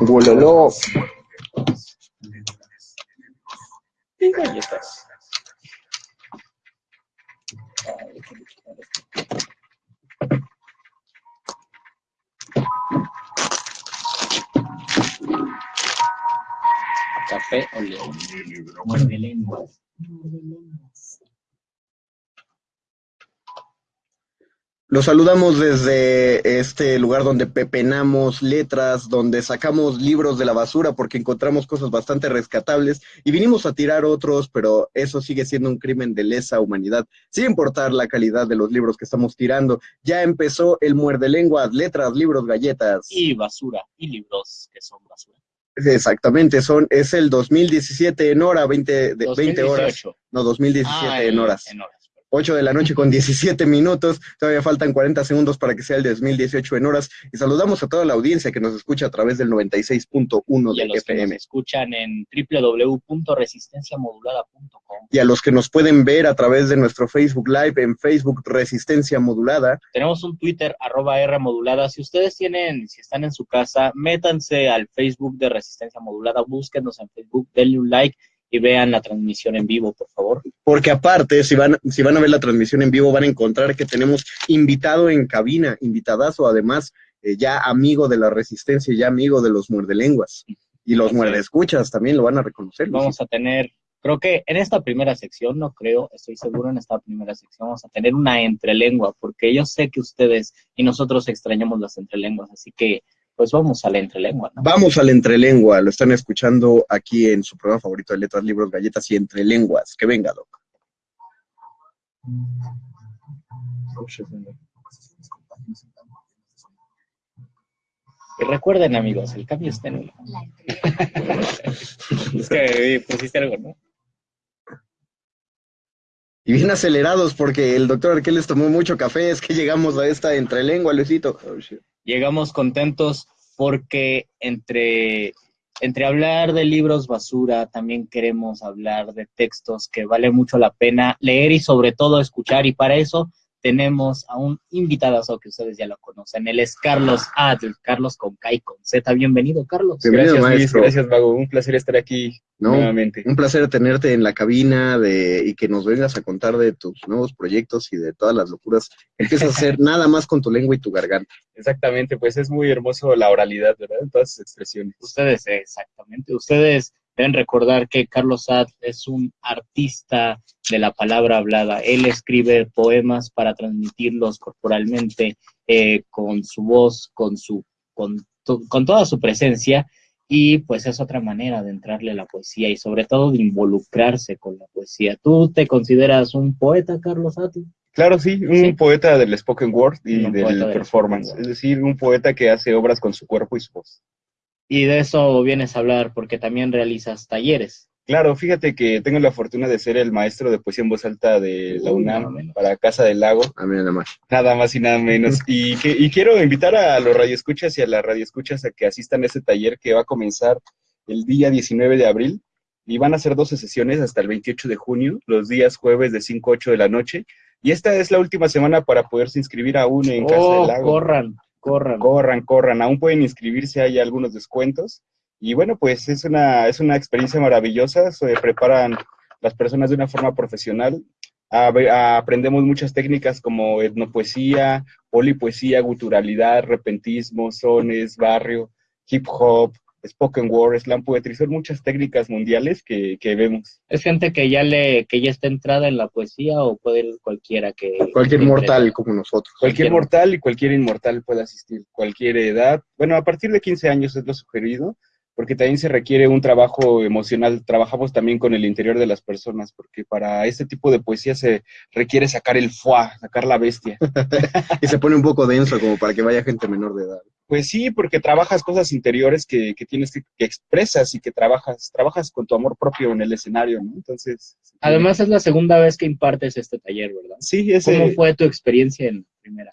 Bololó. Y galletas. Café o león. Muerde lenguas. Los saludamos desde este lugar donde pepenamos letras, donde sacamos libros de la basura porque encontramos cosas bastante rescatables y vinimos a tirar otros, pero eso sigue siendo un crimen de lesa humanidad, sin importar la calidad de los libros que estamos tirando. Ya empezó el muerde lenguas, letras, libros, galletas. Y basura. Y libros que son basura. Exactamente, son, es el 2017 en hora, 20, de, 20 horas. 2018. No, 2017 Ah, en horas. En horas. 8 de la noche con 17 minutos, todavía faltan 40 segundos para que sea el 2018 en horas. Y saludamos a toda la audiencia que nos escucha a través del 96.1 Y a de los que nos FM. escuchan en www.resistenciamodulada.com. Y a los que nos pueden ver a través de nuestro Facebook Live en Facebook Resistencia Modulada. Tenemos un Twitter, arroba R modulada. Si ustedes tienen, si están en su casa, métanse al Facebook de Resistencia Modulada, búsquenos en Facebook, denle un like y vean la transmisión en vivo, por favor. Porque aparte, si van, si van a ver la transmisión en vivo, van a encontrar que tenemos invitado en cabina, invitadazo, además, eh, ya amigo de la Resistencia, ya amigo de los muerdelenguas. Y los es. muerdescuchas también lo van a reconocer. Vamos a tener, creo que en esta primera sección, no creo, estoy seguro en esta primera sección vamos a tener una entrelengua, porque yo sé que ustedes y nosotros extrañamos las entrelenguas, así que pues vamos a la entrelengua, ¿no? Vamos al entrelengua, lo están escuchando aquí en su programa favorito de letras, libros, galletas y entrelenguas. Que venga, Doc. Y recuerden, amigos, el cambio está en uno. es que pusiste algo, ¿no? Y bien acelerados porque el doctor Arqueles tomó mucho café, es que llegamos a esta entrelengua, Luisito. Oh, llegamos contentos porque entre, entre hablar de libros basura, también queremos hablar de textos que vale mucho la pena leer y sobre todo escuchar. Y para eso tenemos a un invitadazo que ustedes ya lo conocen. Él es Carlos Adl, Carlos con K y con Z. Bienvenido, Carlos. Bienvenido, gracias, Luis, maestro. gracias, Mago. Un placer estar aquí No, nuevamente. un placer tenerte en la cabina de, y que nos vengas a contar de tus nuevos proyectos y de todas las locuras que empiezas a hacer nada más con tu lengua y tu garganta. Exactamente, pues es muy hermoso la oralidad, ¿verdad? En todas sus expresiones. Ustedes, exactamente, ustedes deben recordar que Carlos Ad es un artista de la palabra hablada. Él escribe poemas para transmitirlos corporalmente, eh, con su voz, con, su, con, to- con toda su presencia, y pues es otra manera de entrarle a la poesía y sobre todo de involucrarse con la poesía. ¿Tú te consideras un poeta, Carlos Ad? Claro, sí, un Sí. poeta del spoken word y del del performance. Es decir, un poeta que hace obras con su cuerpo y su voz. Y de eso vienes a hablar porque también realizas talleres. Claro, fíjate que tengo la fortuna de ser el maestro de poesía en voz alta de la Uy, nada UNAM para Casa del Lago, A mí nada más. nada más y nada menos. Y, que, y quiero invitar a los radioescuchas y a las radioescuchas a que asistan a este taller que va a comenzar el día 19 de abril y van a ser 12 sesiones hasta el 28 de junio, los días jueves de 5 a 8 de la noche. Y esta es la última semana para poderse inscribir aún en Casa Oh, del Lago. corran, corran. Corran, corran, aún pueden inscribirse, hay algunos descuentos. Y bueno, pues es una, es una experiencia maravillosa, se preparan las personas de una forma profesional. Aprendemos muchas técnicas como etnopoesía, polipoesía, guturalidad, repentismo, sones, barrio, hip hop, spoken word, slam poetry, son muchas técnicas mundiales que, que vemos. Es gente que ya le, que ya está entrada en la poesía o puede ir cualquiera que. Cualquier que mortal entre- como nosotros. Cualquier Cualquier- mortal y cualquier inmortal puede asistir, cualquier edad. Bueno, a partir de 15 años es lo sugerido, porque también se requiere un trabajo emocional. Trabajamos también con el interior de las personas, porque para este tipo de poesía se requiere sacar el foie, sacar la bestia. Y se pone un poco denso como para que vaya gente menor de edad. Pues sí, porque trabajas cosas interiores que, que tienes que, que expresas y que trabajas, trabajas con tu amor propio en el escenario, ¿no? Entonces. Además, es la segunda vez que impartes este taller, ¿verdad? sí, ese, ¿Cómo fue tu experiencia en la primera?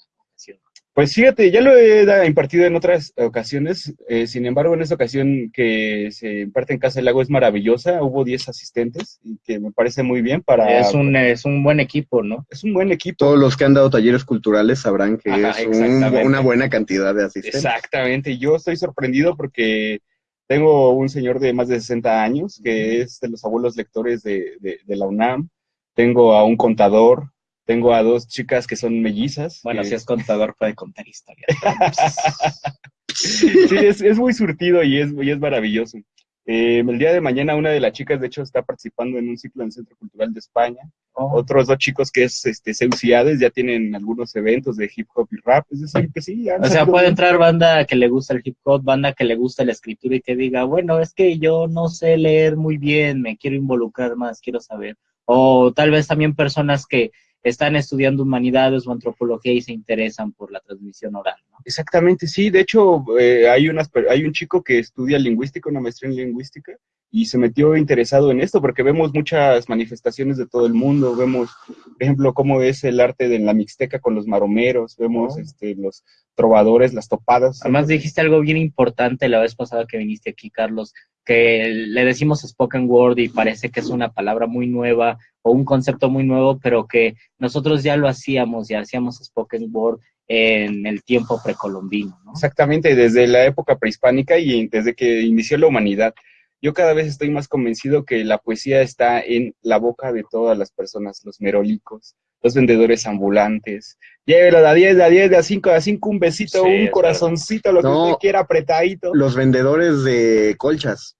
Pues fíjate, ya lo he impartido en otras ocasiones, eh, sin embargo, en esta ocasión que se imparte en Casa del Lago es maravillosa, hubo 10 asistentes y que me parece muy bien para... Es un, es un buen equipo, ¿no? es un buen equipo. Todos los que han dado talleres culturales sabrán que Ajá, es un- una buena cantidad de asistentes. Exactamente, yo estoy sorprendido porque Tengo un señor de más de 60 años que es de los abuelos lectores de, de, la UNAM. Tengo a un contador. Tengo a dos chicas que son mellizas. Bueno, si es contador puede contar historias. sí, es, es, muy surtido y es, y es maravilloso. Eh, el día de mañana una de las chicas, de hecho, está participando en un ciclo en el Centro Cultural de España. Oh. Otros dos chicos que es este, Seuciades ya tienen algunos eventos de hip hop y rap. Es decir, que sí. O sea, puede entrar banda que le gusta el hip hop, banda que le gusta la escritura y que diga, bueno, es que yo no sé leer muy bien, me quiero involucrar más, quiero saber. O tal vez también personas que están estudiando humanidades o antropología y se interesan por la transmisión oral. ¿no? Exactamente, sí. De hecho, eh, hay, unas, hay un chico que estudia lingüística, una maestría en lingüística, y se metió interesado en esto porque vemos muchas manifestaciones de todo el mundo. Vemos, por ejemplo, cómo es el arte de la mixteca con los maromeros, vemos oh. este, los trovadores, las topadas. Además dijiste algo bien importante la vez pasada que viniste aquí, Carlos, que le decimos spoken word y parece que es una palabra muy nueva o un concepto muy nuevo, pero que nosotros ya lo hacíamos, ya hacíamos spoken word en el tiempo precolombino. ¿no? Exactamente, desde la época prehispánica y desde que inició la humanidad. Yo cada vez estoy más convencido que la poesía está en la boca de todas las personas, los merolicos, los vendedores ambulantes. Llévelo de 10, de 10, de a 5, de a 5, un besito, un corazoncito, lo que usted quiera apretadito. Los vendedores de colchas.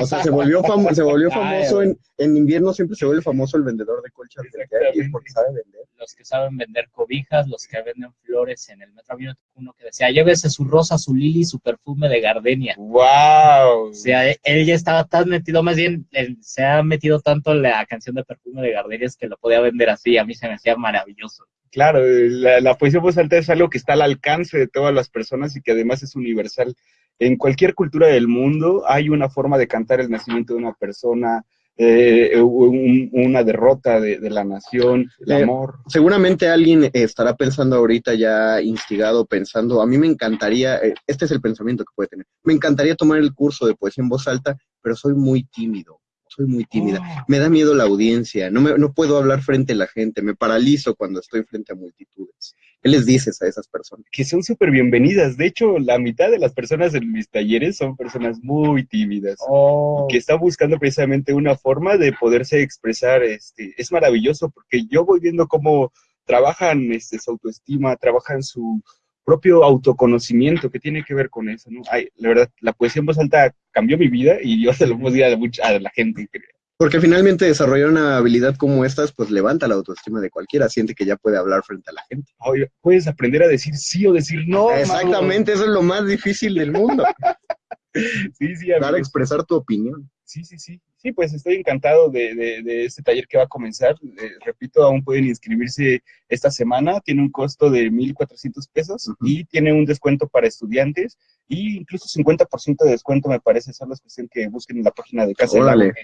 o sea, se volvió, se volvió famoso en, en, invierno, siempre se vuelve famoso el vendedor de colchas de porque sabe vender. Los que saben vender cobijas, los que venden flores en el metro, había uno que decía, llévese su rosa, su lili, su perfume de gardenia. ¡Wow! O sea, él ya estaba tan metido, más bien, se ha metido tanto en la canción de perfume de gardenias que lo podía vender así, a mí se me hacía maravilloso. Claro, la, la poesía voz alta es algo que está al alcance de todas las personas y que además es universal. En cualquier cultura del mundo hay una forma de cantar el nacimiento de una persona, eh, una derrota de, la nación, el eh, amor. Seguramente alguien estará pensando ahorita ya instigado, pensando, a mí me encantaría, eh, este es el pensamiento que puede tener, me encantaría tomar el curso de poesía en voz alta, pero soy muy tímido soy muy tímida. Oh. Me da miedo la audiencia, no, me, no puedo hablar frente a la gente, me paralizo cuando estoy frente a multitudes. ¿Qué les dices a esas personas? Que son súper bienvenidas. De hecho, la mitad de las personas en mis talleres son personas muy tímidas oh. que están buscando precisamente una forma de poderse expresar. Este, es maravilloso porque yo voy viendo cómo trabajan este, su autoestima, trabajan su propio autoconocimiento que tiene que ver con eso, ¿no? la verdad, la poesía en voz alta cambió mi vida y yo se lo puedo decir a, a la gente. Porque finalmente desarrollar una habilidad como estas, pues levanta la autoestima de cualquiera, siente que ya puede hablar frente a la gente. Oye, puedes aprender a decir sí o decir no. Exactamente, eso es lo más difícil del mundo. sí, sí, Dar a expresar tu opinión. Sí, sí, sí. Sí, pues estoy encantado de, de, este taller que va a comenzar. Eh, repito, aún pueden inscribirse esta semana. Tiene un costo de 1.400 pesos y tiene un descuento para estudiantes y incluso 50% de descuento, me parece. Solo es cuestión que busquen en la página de Casa Órale.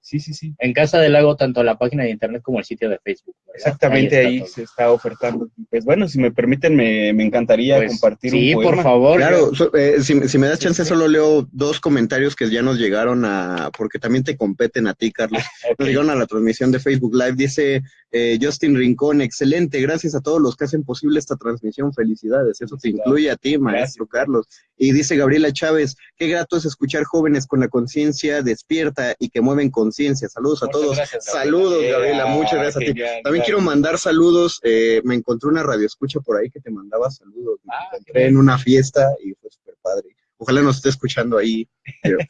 ¿Sí? Sí, sí, En Casa del Lago, tanto la página de internet como el sitio de Facebook. Exactamente, ahí, se está ofertando. Pues bueno, si me permiten, me, me encantaría pues, compartir sí, un por favor. Claro, eh, si, si, me das chance, solo leo dos comentarios que ya nos llegaron a, porque también te competen a ti, Carlos. Nos llegaron a la transmisión de Facebook Live. Dice eh, Justin Rincón, excelente, gracias a todos los que hacen posible esta transmisión. Felicidades, eso te incluye a ti, maestro Carlos. Y dice Gabriela Chávez, qué grato es escuchar jóvenes con la conciencia despierta y que mueven conciencia. Saludos a todos. saludos, Gabriela, muchas gracias a ti. También quiero mandar saludos. Eh, me encontré una radio escucha por ahí que te mandaba saludos. Me ah, encontré en una fiesta y fue súper padre. Ojalá nos esté escuchando ahí.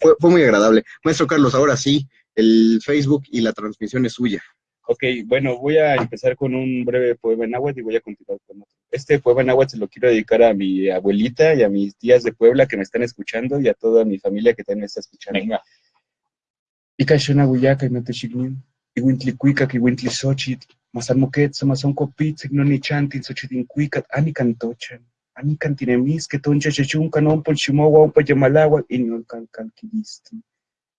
fue, fue muy agradable. Maestro Carlos, ahora sí, el Facebook y la transmisión es suya. Ok, bueno, voy a empezar con un breve poema en agua y voy a continuar con otro. Este poema en agua se lo quiero dedicar a mi abuelita y a mis tías de Puebla que me están escuchando y a toda mi familia que también me está escuchando. Venga. Y que toncha chechunca, non un payamalagua, y no.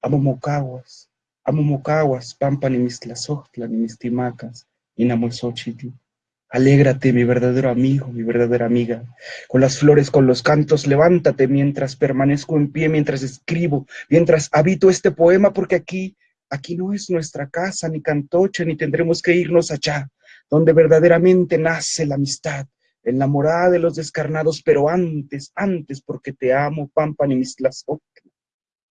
Amo mocaguas, Amo mocaguas, pampa ni mis tlazohtla, ni mis timacas, inamozochitl. Alégrate, mi verdadero amigo, mi verdadera amiga. Con las flores, con los cantos, levántate mientras permanezco en pie, mientras escribo, mientras habito este poema, porque aquí, aquí no es nuestra casa, ni cantocha, ni tendremos que irnos allá, donde verdaderamente nace la amistad, en la morada de los descarnados, pero antes, antes, porque te amo, Pampa ni mis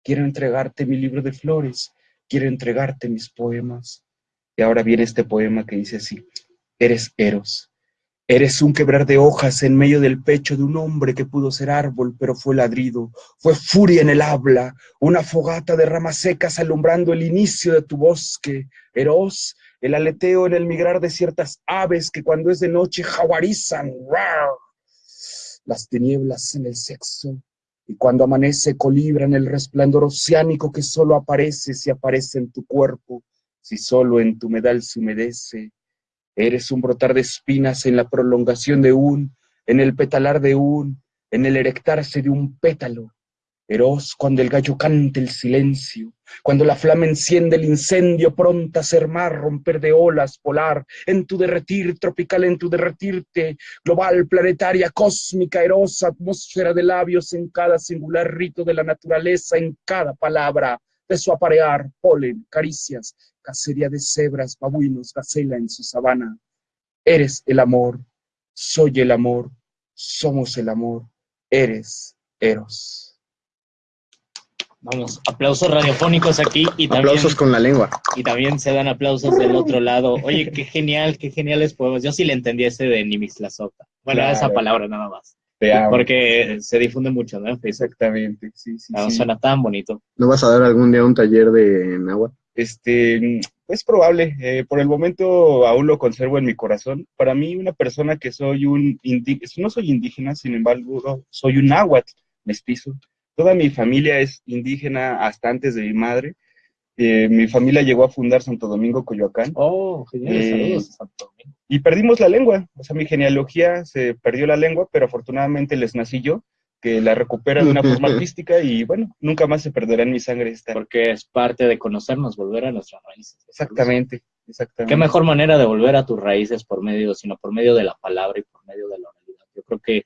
quiero entregarte mi libro de flores, quiero entregarte mis poemas. Y ahora viene este poema que dice así, eres Eros, Eres un quebrar de hojas en medio del pecho de un hombre que pudo ser árbol, pero fue ladrido, fue furia en el habla, una fogata de ramas secas alumbrando el inicio de tu bosque, Eros, el aleteo en el migrar de ciertas aves que cuando es de noche jaguarizan, las tinieblas en el sexo, y cuando amanece colibran el resplandor oceánico que solo aparece si aparece en tu cuerpo, si solo en tu medal se humedece, Eres un brotar de espinas en la prolongación de un, en el petalar de un, en el erectarse de un pétalo. Eros cuando el gallo cante el silencio, cuando la flama enciende el incendio, pronta a ser mar, romper de olas, polar, en tu derretir tropical, en tu derretirte, global, planetaria, cósmica, erosa, atmósfera de labios en cada singular rito de la naturaleza, en cada palabra, de su aparear, polen, caricias, cacería de cebras, babuinos, gacela en su sabana. Eres el amor, soy el amor, somos el amor, eres Eros. Vamos, aplausos radiofónicos aquí y también... Aplausos con la lengua. Y también se dan aplausos del otro lado. Oye, qué genial, qué geniales poemas. Yo sí le entendí ese de Nimixlasota. Bueno, esa palabra nada más. Porque se difunde mucho, ¿no? Exactamente, sí, sí, no, Suena tan bonito. ¿No vas a dar algún día un taller de náhuatl? Este, es probable. Eh, por el momento aún lo conservo en mi corazón. Para mí, una persona que soy un indígena, no soy indígena, sin embargo, soy un náhuatl mestizo. Toda mi familia es indígena hasta antes de mi madre. Eh, mi familia llegó a fundar Santo Domingo, Coyoacán. Oh, genial, eh, saludos a Santo Domingo. Y perdimos la lengua, o sea, mi genealogía se perdió la lengua, pero afortunadamente les nací yo, que la recupera de una forma artística y bueno, nunca más se perderá en mi sangre esta. Porque es parte de conocernos, volver a nuestras raíces. Exactamente, exactamente. Qué mejor manera de volver a tus raíces por medio, sino por medio de la palabra y por medio de la realidad. Yo creo que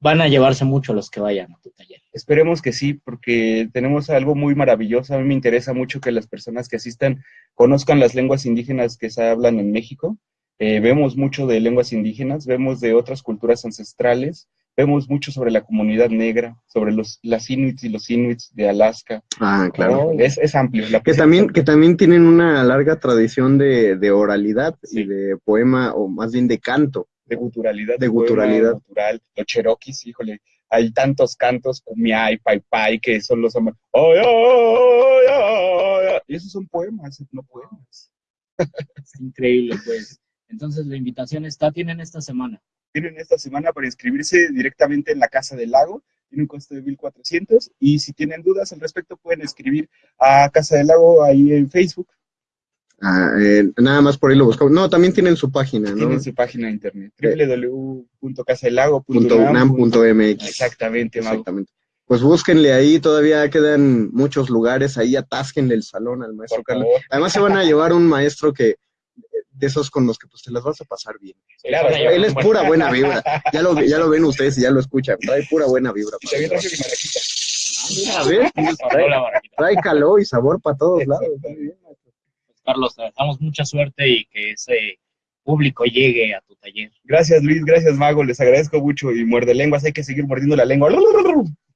van a llevarse mucho los que vayan a tu taller. Esperemos que sí, porque tenemos algo muy maravilloso. A mí me interesa mucho que las personas que asistan conozcan las lenguas indígenas que se hablan en México. Eh, vemos mucho de lenguas indígenas, vemos de otras culturas ancestrales, vemos mucho sobre la comunidad negra, sobre los las inuits y los inuits de Alaska. Ah, claro. es, es, amplio. que también, que también tienen una larga tradición de, de oralidad y de poema, o más bien de canto de guturalidad. De guturalidad. Gutural. Los cheroquis, híjole, hay tantos cantos, cumiay, pai pai, que son los hombres. y esos son poemas, no poemas. Es increíble, pues. Entonces, la invitación está, tienen esta semana. Tienen esta semana para inscribirse directamente en la Casa del Lago. Tiene un costo de 1.400 y si tienen dudas al respecto pueden escribir a Casa del Lago ahí en Facebook Ah, eh, nada más por ahí lo buscamos. No, también tienen su página, ¿no? Tienen su página de internet, www.casaelago.unam.mx. Exactamente, Exactamente. Pues búsquenle ahí, todavía quedan muchos lugares, ahí atásquenle el salón al maestro Carlos. Además se van a llevar un maestro que de esos con los que pues te las vas a pasar bien. Claro, él es pura buena vibra. Ya lo, ya lo ven ustedes y ya lo escuchan. Trae pura buena vibra. Trae, calor y sabor para todos lados. Carlos, te damos mucha suerte y que ese público llegue a tu taller. Luis, gracias Mago, les agradezco mucho y muerde lenguas, hay que seguir mordiendo la lengua.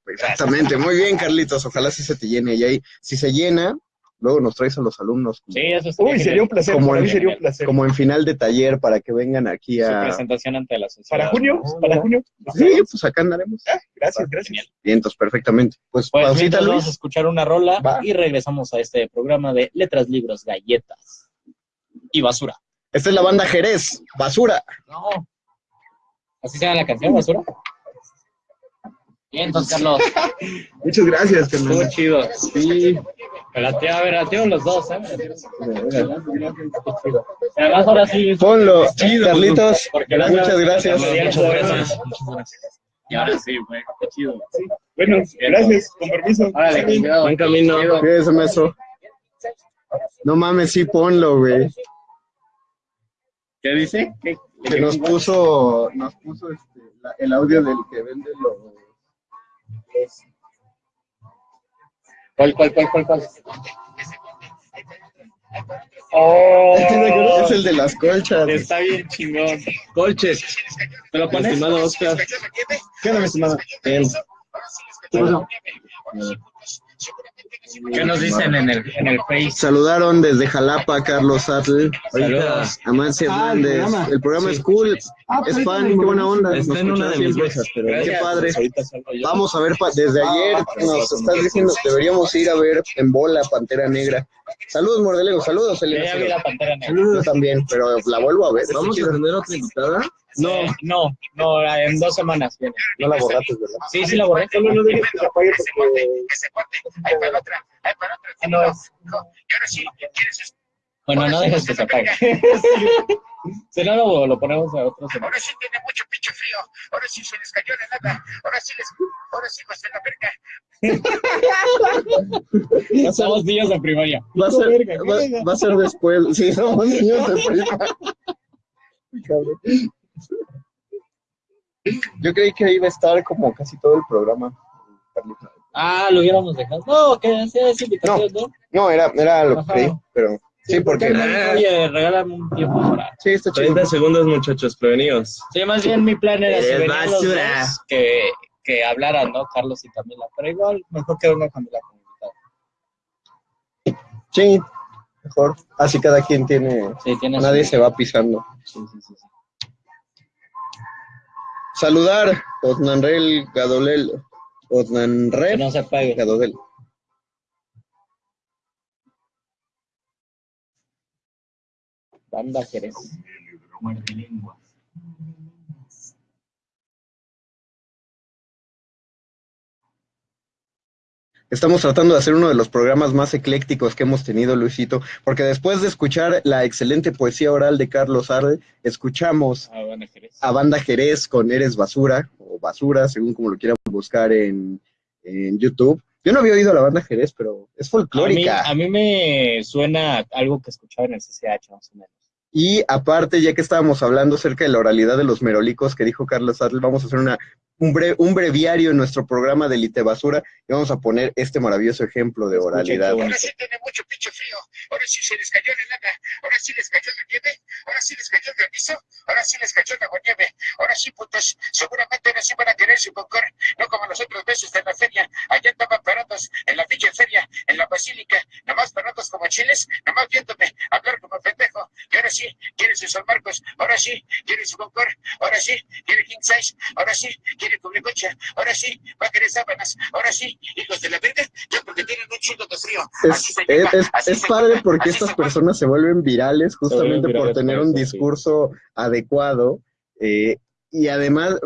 Exactamente, muy bien Carlitos, ojalá sí se te llene y ahí, si se llena, luego nos traes a los alumnos. sí, eso Uy, sería un placer, como en, sería un placer. Como en final de taller para que vengan aquí a... Su presentación ante la sociedad. ¿Para junio? ¿Para junio? Sí, pues acá andaremos. Ah, gracias, gracias. Bien, entonces, perfectamente. Pues, pues vamos a escuchar una rola y regresamos a este programa de Letras, Libros, Galletas y basura. Esta es la banda Jerez, basura. No. ¿Así se llama la canción, basura? Bien, entonces, Carlos. Muchas gracias, Carlos. Muy chido. Sí. Pelateo, a ver, ateo los dos, ¿eh? Además, ahora sí. Ponlo, chido, Carlitos. Muchas gracias. Muchas gracias. Y ahora sí, güey, qué chido. Sí. Bueno, gracias, con permiso. Órale, cuidado. Buen camino. Cuídese, maestro. No mames, sí, ponlo, güey. ¿Qué dice? Que nos puso, nos puso este, el audio del que vende los, ¿Cuál, cuál, cuál, cuál, cuál? Oh, es el de las colchas. Está bien chingón. Colches. ¿Me lo pones? Estimado Oscar. ¿Qué onda, mi estimado? ¿Qué ¿Qué nos dicen en el, en el Face? Saludaron desde Jalapa Carlos Atl, Saludos. Amancio Ah, el Hernández. programa. El programa Sí. es cool, Ah, pues es fan, qué buena onda. Está nos en una de mis mesas, pero Qué padre. Vamos a ver, pa- desde ayer nos estás diciendo, deberíamos ir a ver en bola Pantera Negra. Saludos, Mordelego, saludos, Elena. Yo también, pero la vuelvo a ver. Vamos a tener otra invitada. No, no, no, en dos semanas viene. No la borraste, ¿verdad? Sí, sí la borré. No, no digas que se apague porque... Ah, no es. Bueno, no dejes que se apague. Si no, lo, lo ponemos a otro semana. Ahora sí tiene mucho pinche frío. Ahora sí se les cayó la lana. Ahora sí les. Ahora sí pues en la verga. Somos niños de primaria. Va a ser, va, va a ser después. Sí, somos niños de prima. Cabrón. Yo creí que iba a estar como casi todo el programa. Carlita. Ah, lo hubiéramos dejado. No, que sea esa invitación, ¿no? No, era, era lo que creí, pero sí, porque Oye, regálame un tiempo para. sí, está chido. 30 segundos, muchachos, prevenidos. Sí, más bien mi plan era si Es venían los basura. dos, que, que hablaran, ¿no? Carlos y Camila. Pero igual, mejor que venga Camila como invitada. Sí, mejor. Así cada quien tiene. Sí, tiene Nadie su- se va pisando. Sí, sí, sí, sí. Saludar, Osnanrel Gadolel. Osnanrel no se apague. Gadolel. Banda Jerez. Muerde lenguas. Estamos tratando de hacer uno de los programas más eclécticos que hemos tenido, Luisito, porque después de escuchar la excelente poesía oral de Carlos Arde, escuchamos Ah, Banda Jerez. a Banda Jerez con Eres Basura, o Basura, según como lo quieran buscar en, en YouTube. Yo no había oído a la Banda Jerez, pero es A mí, folclórica. a mí me suena algo que escuchaba en el CCH, más o menos. Y aparte, ya que estábamos hablando acerca de la oralidad de los merolicos que dijo Carlos Adl, vamos a hacer una, un, bre- un breviario en nuestro programa de Lite Basura y vamos a poner este maravilloso ejemplo de oralidad. Ahora sí tiene mucho pinche frío. Ahora sí se les cayó la lana. Ahora sí les cayó la nieve. Ahora sí les cayó el granizo. Ahora sí les cayó la nieve. Ahora sí, putos. Seguramente ahora sí van a querer su concor. No como los otros veces en la feria. Allá andaban parados en la pinche feria, en la basílica. Nomás parados como chiles. Nomás viéndome hablar como pendejo. Sí quiere su San Marcos. Ahora sí quiere su concor. Ahora sí quiere King Size. Ahora sí quiere cubricocha. Ahora sí va a querer sábanas. Ahora sí, hijos de la verga. Ya porque tienen un chingo de frío. Así Es, se es, es- así es se padre porque estas personas se vuelven virales justamente vuelven por tener por un sí. discurso adecuado. eh, y además,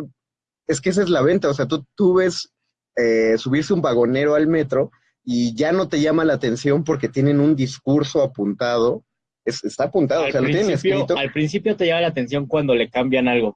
es que esa es la venta. O sea, tú, tú ves eh, subirse un vagonero al metro y ya no te llama la atención porque tienen un discurso apuntado. Es- está apuntado, o Al sea, lo tienen escrito. al principio te llama la atención cuando le cambian algo,